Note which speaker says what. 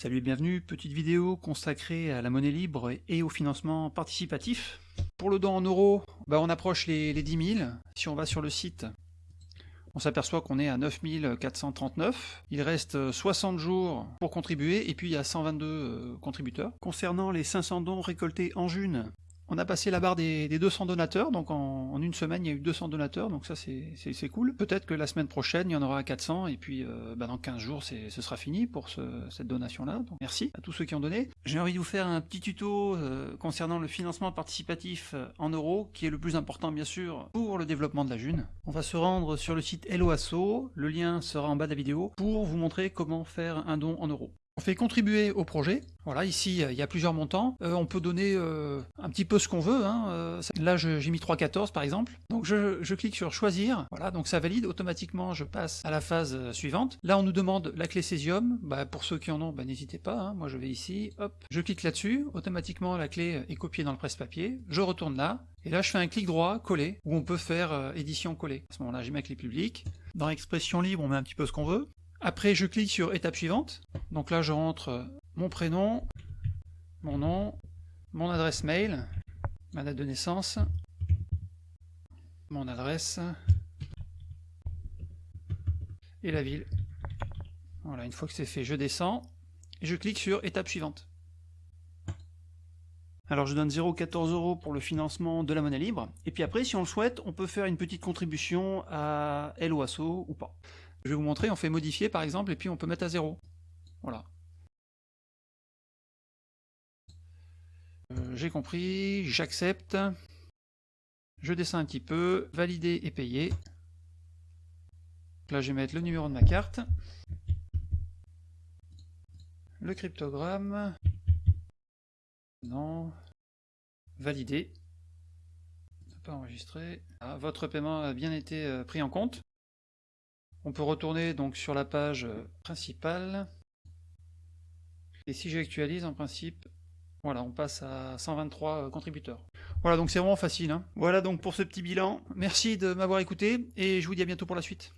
Speaker 1: Salut et bienvenue, petite vidéo consacrée à la monnaie libre et au financement participatif. Pour le don en euros, bah on approche les, les 10 000. Si on va sur le site, on s'aperçoit qu'on est à 9 439. Il reste 60 jours pour contribuer et puis il y a 122 euh, contributeurs. Concernant les 500 dons récoltés en June, on a passé la barre des, 200 donateurs, donc en, une semaine il y a eu 200 donateurs, donc ça c'est cool. Peut-être que la semaine prochaine il y en aura 400, et puis euh, bah, dans 15 jours ce sera fini pour cette donation-là. Donc merci à tous ceux qui ont donné. J'ai envie de vous faire un petit tuto euh, concernant le financement participatif euh, en euros, qui est le plus important bien sûr pour le développement de la June. On va se rendre sur le site Helloasso, le lien sera en bas de la vidéo, pour vous montrer comment faire un don en euros. On fait contribuer au projet. Voilà, ici, il y a plusieurs montants. Euh, on peut donner euh, un petit peu ce qu'on veut. Hein. Euh, là, j'ai mis 3,14 par exemple. Donc, je, clique sur choisir. Voilà, donc ça valide. Automatiquement, je passe à la phase suivante. Là, on nous demande la clé Césium. Bah, pour ceux qui en ont, bah, n'hésitez pas. Hein. Moi, je vais ici. Hop, je clique là-dessus. Automatiquement, la clé est copiée dans le presse-papier. Je retourne là. Et là, je fais un clic droit, coller, où on peut faire édition coller. À ce moment-là, j'ai ma clé publique. Dans expression libre, on met un petit peu ce qu'on veut. Après, je clique sur étape suivante. Donc là, je rentre mon prénom, mon nom, mon adresse mail, ma date de naissance, mon adresse et la ville. Voilà, une fois que c'est fait, je descends et je clique sur étape suivante. Alors je donne 0,14 euros pour le financement de la monnaie libre, et puis après, si on le souhaite, on peut faire une petite contribution à LOASO ou pas. Je vais vous montrer, on fait modifier par exemple, et puis on peut mettre à 0. Voilà. Euh, j'ai compris, j'accepte. Je descends un petit peu, valider et payer. Là je vais mettre le numéro de ma carte. Le cryptogramme. Non. Valider. Pas enregistré. Ah, votre paiement a bien été euh, pris en compte. On peut retourner donc sur la page euh, principale. Et si j'actualise, en principe, voilà, on passe à 123 euh, contributeurs. Voilà, donc c'est vraiment facile. Hein. Voilà donc pour ce petit bilan. Merci de m'avoir écouté et je vous dis à bientôt pour la suite.